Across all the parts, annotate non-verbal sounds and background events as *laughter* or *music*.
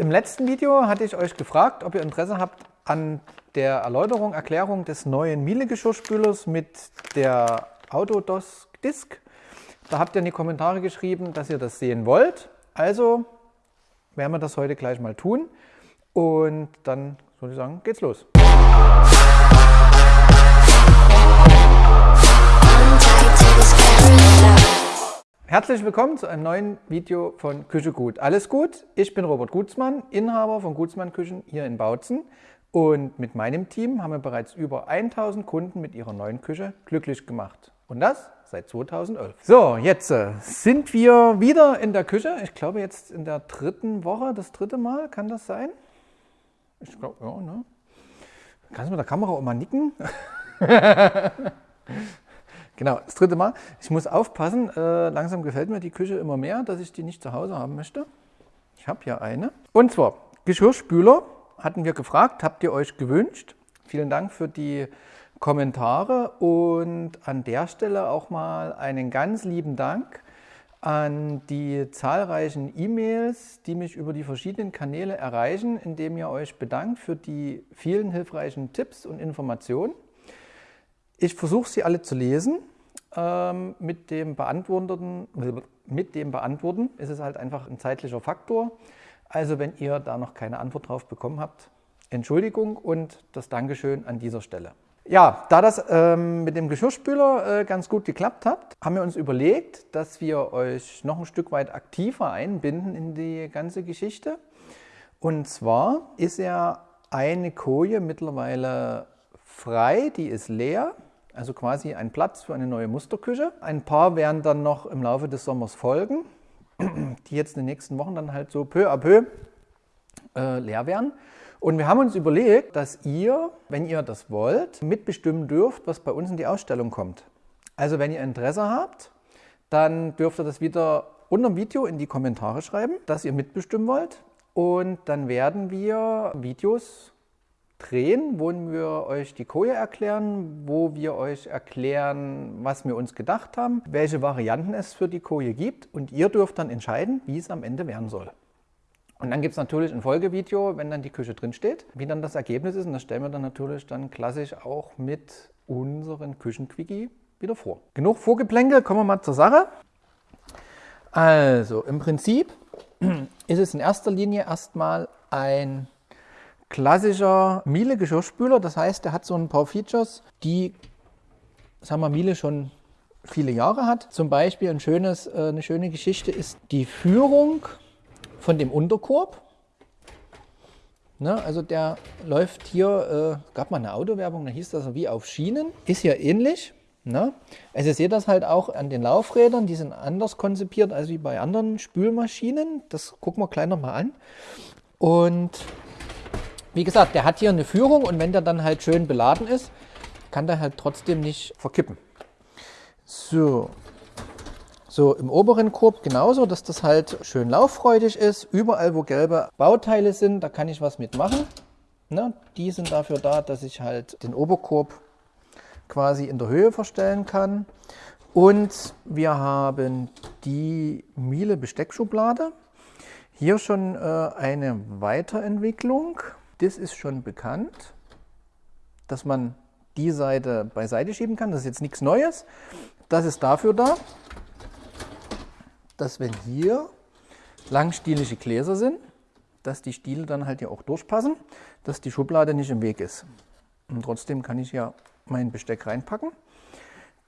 Im letzten Video hatte ich euch gefragt, ob ihr Interesse habt an der Erläuterung, Erklärung des neuen Miele-Geschirrspülers mit der Autodos-Disk. Da habt ihr in die Kommentare geschrieben, dass ihr das sehen wollt. Also werden wir das heute gleich mal tun. Und dann würde ich sagen, geht's los. Herzlich willkommen zu einem neuen Video von Küche Gut. Alles gut? Ich bin Robert Gutzmann, Inhaber von Gutzmann Küchen hier in Bautzen. Und mit meinem Team haben wir bereits über 1000 Kunden mit ihrer neuen Küche glücklich gemacht. Und das seit 2011. So, jetzt äh, sind wir wieder in der Küche. Ich glaube jetzt in der dritten Woche, das dritte Mal, kann das sein? Ich glaube, ja, ne? Kannst du mit der Kamera auch mal nicken? *laughs* Genau, das dritte Mal. Ich muss aufpassen, äh, langsam gefällt mir die Küche immer mehr, dass ich die nicht zu Hause haben möchte. Ich habe hier eine. Und zwar Geschirrspüler hatten wir gefragt, habt ihr euch gewünscht. Vielen Dank für die Kommentare und an der Stelle auch mal einen ganz lieben Dank an die zahlreichen E-Mails, die mich über die verschiedenen Kanäle erreichen, indem ihr euch bedankt für die vielen hilfreichen Tipps und Informationen. Ich versuche sie alle zu lesen. Ähm, mit, dem Beantworten, mit dem Beantworten ist es halt einfach ein zeitlicher Faktor. Also wenn ihr da noch keine Antwort drauf bekommen habt, Entschuldigung und das Dankeschön an dieser Stelle. Ja, da das ähm, mit dem Geschirrspüler äh, ganz gut geklappt hat, haben wir uns überlegt, dass wir euch noch ein Stück weit aktiver einbinden in die ganze Geschichte. Und zwar ist ja eine Koje mittlerweile frei, die ist leer. Also quasi ein Platz für eine neue Musterküche. Ein paar werden dann noch im Laufe des Sommers folgen, *clears throat* die jetzt in den nächsten Wochen dann halt so peu à peu äh, leer werden. Und wir haben uns überlegt, dass ihr, wenn ihr das wollt, mitbestimmen dürft, was bei uns in die Ausstellung kommt. Also wenn ihr Interesse habt, dann dürft ihr das wieder unter dem Video in die Kommentare schreiben, dass ihr mitbestimmen wollt. Und dann werden wir Videos drehen, wo wir euch die Koje erklären, wo wir euch erklären, was wir uns gedacht haben, welche Varianten es für die Koje gibt und ihr dürft dann entscheiden, wie es am Ende werden soll. Und dann gibt es natürlich ein Folgevideo, wenn dann die Küche drin steht, wie dann das Ergebnis ist und das stellen wir dann natürlich dann klassisch auch mit unseren Küchenquickie wieder vor. Genug Vorgeplänkel, kommen wir mal zur Sache. Also im Prinzip *clears throat* ist es in erster Linie erstmal ein klassischer Miele-Geschirrspüler. Das heißt, der hat so ein paar Features, die, sagen wir, Miele schon viele Jahre hat. Zum Beispiel ein schönes, äh, eine schöne Geschichte ist die Führung von dem Unterkorb. Ne, also der läuft hier, äh, gab mal eine Autowerbung, da hieß das wie auf Schienen. Ist hier ähnlich. Ne? Also ihr seht das halt auch an den Laufrädern, die sind anders konzipiert als wie bei anderen Spülmaschinen. Das gucken wir gleich nochmal an. Und wie gesagt, der hat hier eine Führung und wenn der dann halt schön beladen ist, kann der halt trotzdem nicht verkippen. So, so im oberen Korb genauso, dass das halt schön lauffreudig ist. Überall, wo gelbe Bauteile sind, da kann ich was mitmachen. Ne? Die sind dafür da, dass ich halt den Oberkorb quasi in der Höhe verstellen kann. Und wir haben die Miele Besteckschublade. Hier schon äh, eine Weiterentwicklung das ist schon bekannt, dass man die Seite beiseite schieben kann. Das ist jetzt nichts Neues. Das ist dafür da, dass wenn hier langstielige Gläser sind, dass die Stiele dann halt hier auch durchpassen, dass die Schublade nicht im Weg ist. Und trotzdem kann ich ja mein Besteck reinpacken.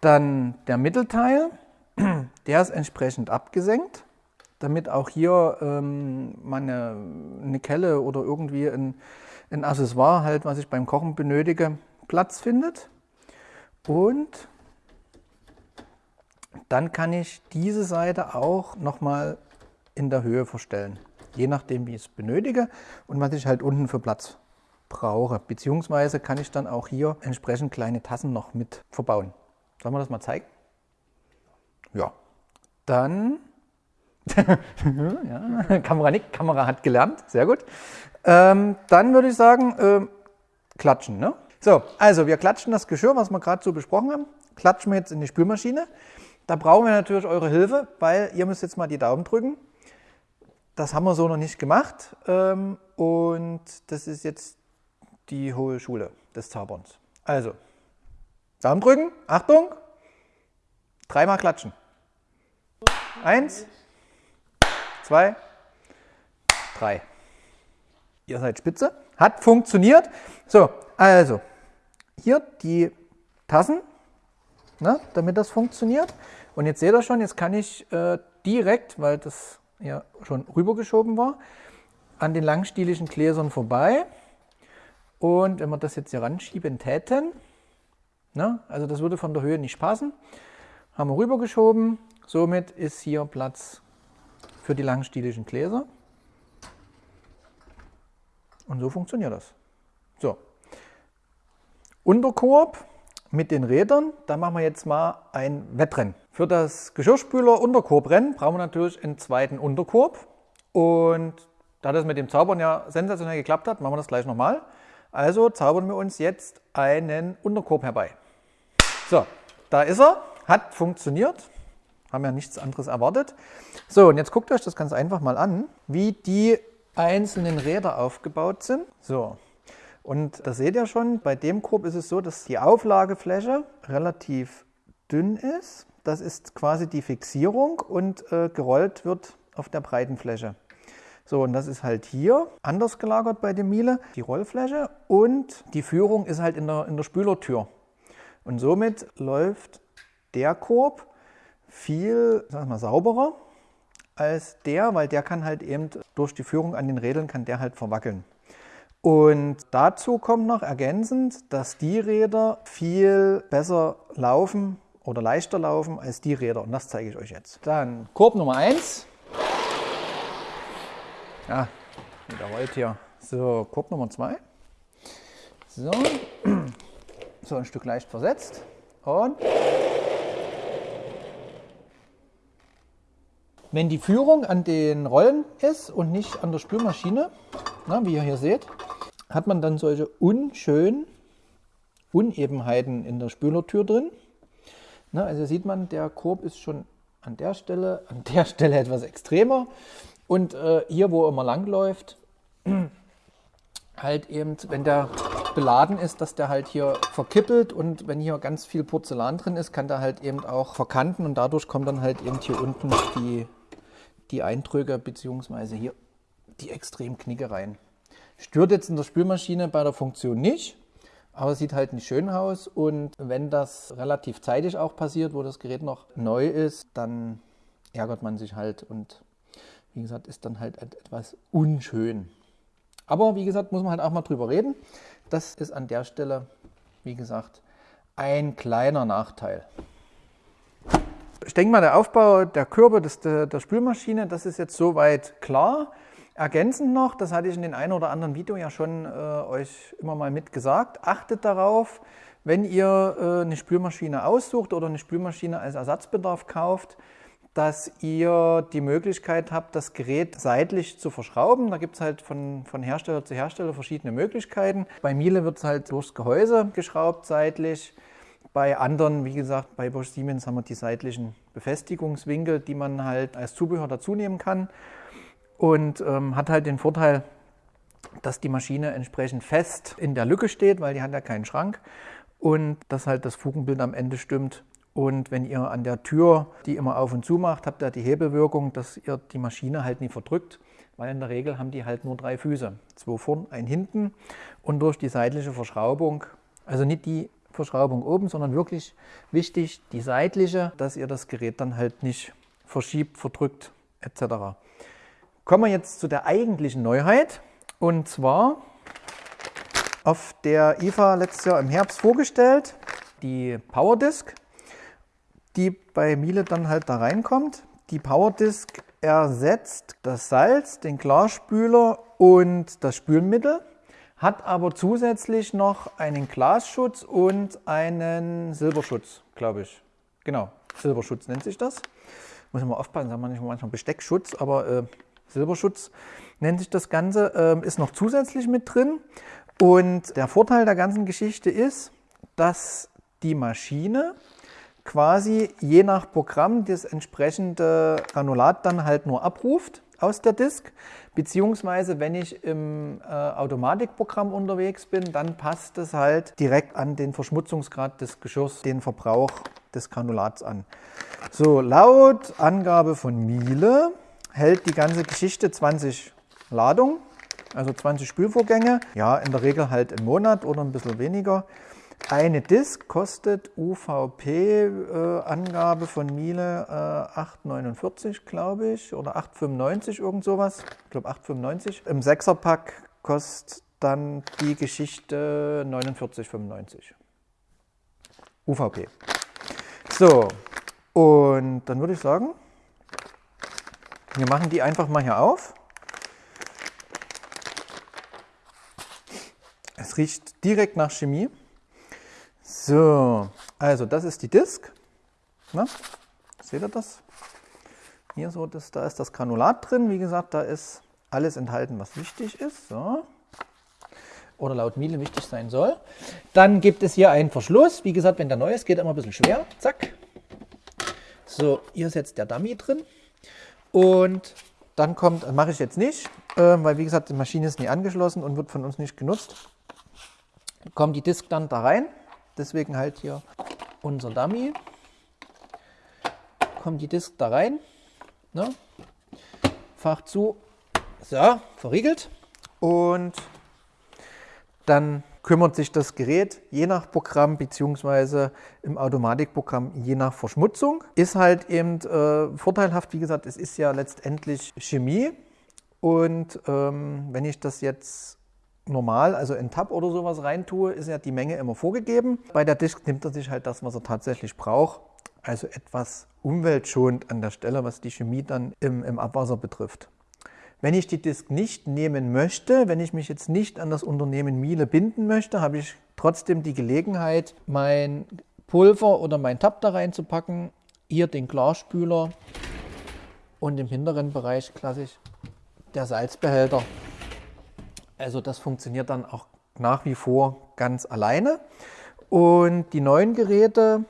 Dann der Mittelteil, *clears throat* der ist entsprechend abgesenkt damit auch hier ähm, meine, eine Kelle oder irgendwie ein, ein Accessoire, halt, was ich beim Kochen benötige, Platz findet. Und dann kann ich diese Seite auch nochmal in der Höhe verstellen, je nachdem wie ich es benötige und was ich halt unten für Platz brauche. Beziehungsweise kann ich dann auch hier entsprechend kleine Tassen noch mit verbauen. Sollen wir das mal zeigen? Ja. Dann *laughs* ja, Kamera nickt, Kamera hat gelernt, sehr gut. Ähm, dann würde ich sagen, äh, klatschen. Ne? So, also wir klatschen das Geschirr, was wir gerade so besprochen haben, klatschen wir jetzt in die Spülmaschine. Da brauchen wir natürlich eure Hilfe, weil ihr müsst jetzt mal die Daumen drücken. Das haben wir so noch nicht gemacht ähm, und das ist jetzt die hohe Schule des Zauberns. Also, Daumen drücken, Achtung, dreimal klatschen. Eins, zwei, drei. Ihr seid spitze. Hat funktioniert. So, also, hier die Tassen, ne, damit das funktioniert. Und jetzt seht ihr schon, jetzt kann ich äh, direkt, weil das ja schon rübergeschoben war, an den langstieligen Gläsern vorbei. Und wenn wir das jetzt hier ranschieben täten, ne, also das würde von der Höhe nicht passen, haben wir rübergeschoben. Somit ist hier Platz für die langstieligen Gläser. Und so funktioniert das. So. Unterkorb mit den Rädern, da machen wir jetzt mal ein Wettrennen. Für das Geschirrspüler Unterkorbrennen brauchen wir natürlich einen zweiten Unterkorb. Und da das mit dem Zaubern ja sensationell geklappt hat, machen wir das gleich nochmal. Also zaubern wir uns jetzt einen Unterkorb herbei. So, da ist er, hat funktioniert. Haben ja nichts anderes erwartet. So, und jetzt guckt euch das ganz einfach mal an, wie die einzelnen Räder aufgebaut sind. So, und da seht ihr schon, bei dem Korb ist es so, dass die Auflagefläche relativ dünn ist. Das ist quasi die Fixierung und äh, gerollt wird auf der breiten Fläche. So, und das ist halt hier anders gelagert bei dem Miele, die Rollfläche und die Führung ist halt in der, in der Spülertür. Und somit läuft der Korb viel sag mal, sauberer als der, weil der kann halt eben durch die Führung an den Rädern kann der halt verwackeln. Und dazu kommt noch ergänzend, dass die Räder viel besser laufen oder leichter laufen als die Räder. Und das zeige ich euch jetzt. Dann Korb Nummer 1. Ja, wieder rollt hier. So, Korb Nummer 2. So. *clears throat* so, ein Stück leicht versetzt. Und Wenn die Führung an den Rollen ist und nicht an der Spülmaschine, na, wie ihr hier seht, hat man dann solche unschönen Unebenheiten in der Spülertür drin. Na, also sieht man, der Korb ist schon an der Stelle, *laughs* an der Stelle etwas extremer. Und äh, hier, wo er immer lang läuft, *clears throat* halt eben, wenn der beladen ist, dass der halt hier verkippelt und wenn hier ganz viel Porzellan drin ist, kann der halt eben auch verkanten und dadurch kommt dann halt eben hier unten die die Eindrücke bzw. hier die extremen Knickereien. Stört jetzt in der Spülmaschine bei der Funktion nicht, aber sieht halt nicht schön aus und wenn das relativ zeitig auch passiert, wo das Gerät noch neu ist, dann ärgert man sich halt und wie gesagt, ist dann halt etwas unschön. Aber wie gesagt, muss man halt auch mal drüber reden. Das ist an der Stelle, wie gesagt, ein kleiner Nachteil ich denke mal, der Aufbau der Körper des, der, der Spülmaschine, das ist jetzt soweit klar. Ergänzend noch, das hatte ich in den einen oder anderen Video ja schon äh, euch immer mal mitgesagt, achtet darauf, wenn ihr äh, eine Spülmaschine aussucht oder eine Spülmaschine als Ersatzbedarf kauft, dass ihr die Möglichkeit habt, das Gerät seitlich zu verschrauben. Da gibt es halt von, von Hersteller zu Hersteller verschiedene Möglichkeiten. Bei Miele wird es halt durchs Gehäuse geschraubt seitlich. Bei anderen, wie gesagt, bei Bosch Siemens haben wir die seitlichen Befestigungswinkel, die man halt als Zubehör dazu nehmen kann. Und ähm, hat halt den Vorteil, dass die Maschine entsprechend fest in der Lücke steht, weil die hat ja keinen Schrank. Und dass halt das Fugenbild am Ende stimmt. Und wenn ihr an der Tür die immer auf und zu macht, habt ihr die Hebelwirkung, dass ihr die Maschine halt nie verdrückt, weil in der Regel haben die halt nur drei Füße. Zwei vorn, ein hinten. Und durch die seitliche Verschraubung, also nicht die Verschraubung oben, sondern wirklich wichtig die seitliche, dass ihr das Gerät dann halt nicht verschiebt, verdrückt etc. Kommen wir jetzt zu der eigentlichen Neuheit und zwar auf der IFA letztes Jahr im Herbst vorgestellt, die Powerdisk, die bei Miele dann halt da reinkommt. Die Powerdisk ersetzt das Salz, den Klarspüler und das Spülmittel hat aber zusätzlich noch einen Glasschutz und einen Silberschutz, glaube ich. Genau, Silberschutz nennt sich das. Muss ich mal aufpassen, sagen wir nicht manchmal Besteckschutz, aber äh, Silberschutz nennt sich das Ganze, äh, ist noch zusätzlich mit drin. Und der Vorteil der ganzen Geschichte ist, dass die Maschine quasi je nach Programm das entsprechende Granulat dann halt nur abruft aus der Disk, beziehungsweise wenn ich im äh, Automatikprogramm unterwegs bin, dann passt es halt direkt an den Verschmutzungsgrad des Geschirrs, den Verbrauch des Granulats an. So, laut Angabe von Miele hält die ganze Geschichte 20 Ladungen, also 20 Spülvorgänge. Ja, in der Regel halt im Monat oder ein bisschen weniger. Eine Disk kostet UVP-Angabe äh, von Miele äh, 8,49 glaube ich oder 8,95 irgend sowas. Ich glaube 8,95. Im 6er-Pack kostet dann die Geschichte 49,95. UVP. So, und dann würde ich sagen, wir machen die einfach mal hier auf. Es riecht direkt nach Chemie. So, also das ist die Disk. Na, seht ihr das? Hier so, das, da ist das Granulat drin. Wie gesagt, da ist alles enthalten, was wichtig ist. So. Oder laut Miele wichtig sein soll. Dann gibt es hier einen Verschluss. Wie gesagt, wenn der neu ist, geht er immer ein bisschen schwer. Zack. So, hier ist jetzt der Dummy drin. Und dann kommt, mache ich jetzt nicht, äh, weil wie gesagt, die Maschine ist nie angeschlossen und wird von uns nicht genutzt. Kommt die Disk dann da rein. Deswegen halt hier unser Dummy. Kommt die Disk da rein. Ne? Fach zu. So, verriegelt. Und dann kümmert sich das Gerät je nach Programm bzw. im Automatikprogramm je nach Verschmutzung. Ist halt eben äh, vorteilhaft, wie gesagt, es ist ja letztendlich Chemie und ähm, wenn ich das jetzt normal, also in Tab oder sowas reintue, ist ja die Menge immer vorgegeben. Bei der Disk nimmt er sich halt das, was er tatsächlich braucht. Also etwas umweltschonend an der Stelle, was die Chemie dann im, im Abwasser betrifft. Wenn ich die Disk nicht nehmen möchte, wenn ich mich jetzt nicht an das Unternehmen Miele binden möchte, habe ich trotzdem die Gelegenheit, mein Pulver oder mein Tab da reinzupacken. Hier den Klarspüler und im hinteren Bereich klassisch der Salzbehälter. Also das funktioniert dann auch nach wie vor ganz alleine. Und die neuen Geräte,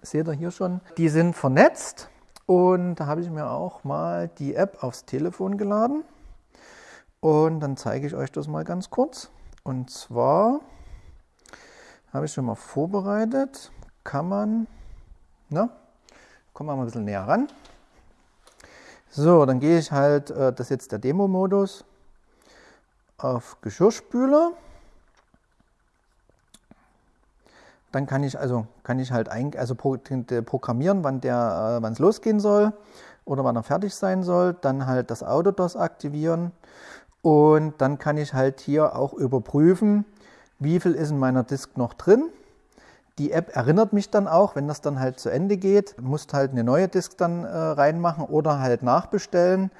seht ihr hier schon, die sind vernetzt. Und da habe ich mir auch mal die App aufs Telefon geladen. Und dann zeige ich euch das mal ganz kurz. Und zwar habe ich schon mal vorbereitet, kann man, na, kommen wir mal ein bisschen näher ran. So, dann gehe ich halt, äh, das ist jetzt der Demo-Modus, auf Geschirrspüler. Dann kann ich also kann ich halt ein, also programmieren, wann der äh, wann es losgehen soll oder wann er fertig sein soll. Dann halt das Autodos aktivieren und dann kann ich halt hier auch überprüfen, wie viel ist in meiner Disk noch drin. Die App erinnert mich dann auch, wenn das dann halt zu Ende geht, musst halt eine neue Disk dann äh, reinmachen oder halt nachbestellen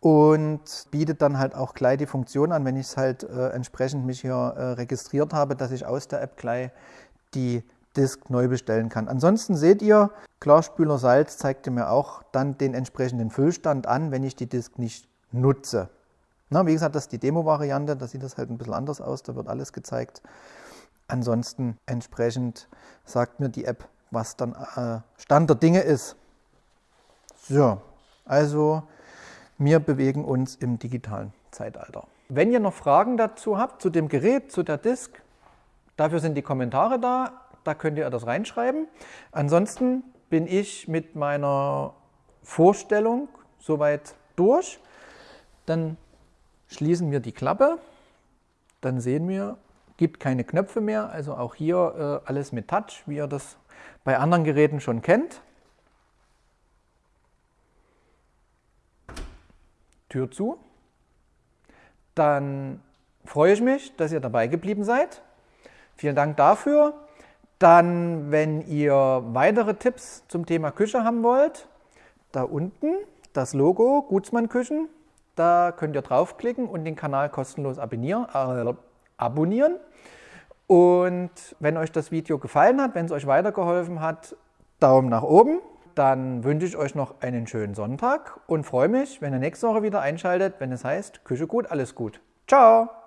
und bietet dann halt auch gleich die Funktion an, wenn ich es halt äh, entsprechend mich hier äh, registriert habe, dass ich aus der App gleich die Disk neu bestellen kann. Ansonsten seht ihr, Klarspüler Salz zeigt mir auch dann den entsprechenden Füllstand an, wenn ich die Disk nicht nutze. Na, wie gesagt, das ist die Demo-Variante, da sieht das halt ein bisschen anders aus, da wird alles gezeigt. Ansonsten entsprechend sagt mir die App, was dann äh, Stand der Dinge ist. So, also wir bewegen uns im digitalen Zeitalter. Wenn ihr noch Fragen dazu habt, zu dem Gerät, zu der Disk, dafür sind die Kommentare da. Da könnt ihr das reinschreiben. Ansonsten bin ich mit meiner Vorstellung soweit durch. Dann schließen wir die Klappe. Dann sehen wir, gibt keine Knöpfe mehr. Also auch hier äh, alles mit Touch, wie ihr das bei anderen Geräten schon kennt. Tür zu. Dann freue ich mich, dass ihr dabei geblieben seid. Vielen Dank dafür. Dann, wenn ihr weitere Tipps zum Thema Küche haben wollt, da unten das Logo Gutsmann Küchen. Da könnt ihr draufklicken und den Kanal kostenlos abonnieren. Äh, abonnieren. Und wenn euch das Video gefallen hat, wenn es euch weitergeholfen hat, Daumen nach oben. Dann wünsche ich euch noch einen schönen Sonntag und freue mich, wenn ihr nächste Woche wieder einschaltet, wenn es heißt Küche gut, alles gut. Ciao!